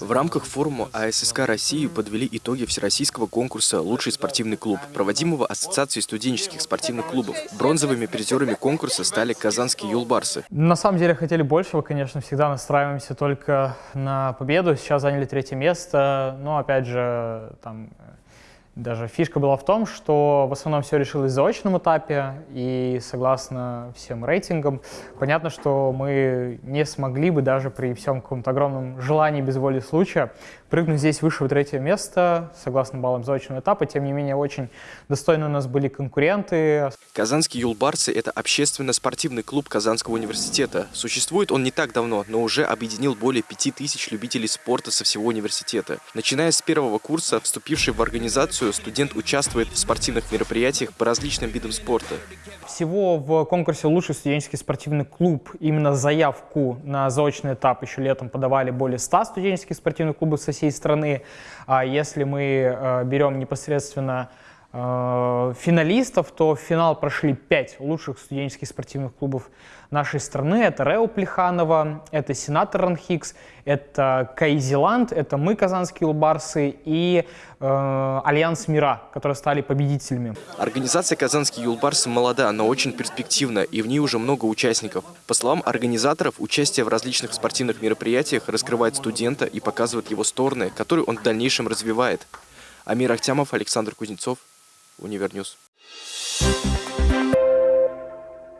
В рамках форума АССК России подвели итоги всероссийского конкурса «Лучший спортивный клуб», проводимого Ассоциацией студенческих спортивных клубов. Бронзовыми призерами конкурса стали казанские юлбарсы. На самом деле хотели большего, конечно, всегда настраиваемся только на победу. Сейчас заняли третье место, но опять же, там даже фишка была в том, что в основном все решилось в заочном этапе, и согласно всем рейтингам, понятно, что мы не смогли бы даже при всем каком-то огромном желании без воли случая прыгнуть здесь выше третье место, согласно баллам заочного этапа. Тем не менее, очень достойны у нас были конкуренты. Казанские юлбарсы – это общественно-спортивный клуб Казанского университета. Существует он не так давно, но уже объединил более пяти тысяч любителей спорта со всего университета. Начиная с первого курса, вступивший в организацию году студент участвует в спортивных мероприятиях по различным видам спорта. Всего в конкурсе «Лучший студенческий спортивный клуб» именно заявку на заочный этап еще летом подавали более 100 студенческих спортивных клубов со всей страны. А если мы э, берем непосредственно финалистов, то в финал прошли пять лучших студенческих спортивных клубов нашей страны. Это РЭУ Плеханова, это Сенатор РАНХиГС, это Кайзеланд, это мы, Казанские Юлбарсы, и э, Альянс МИРЭА, которые стали победителями. Организация Казанские Юлбарсы молода, но очень перспективна, и в ней уже много участников. По словам организаторов, участие в различных спортивных мероприятиях раскрывает студента и показывает его стороны, которые он в дальнейшем развивает. Амир Ахтямов, Александр Кузнецов, Univer News. Thank you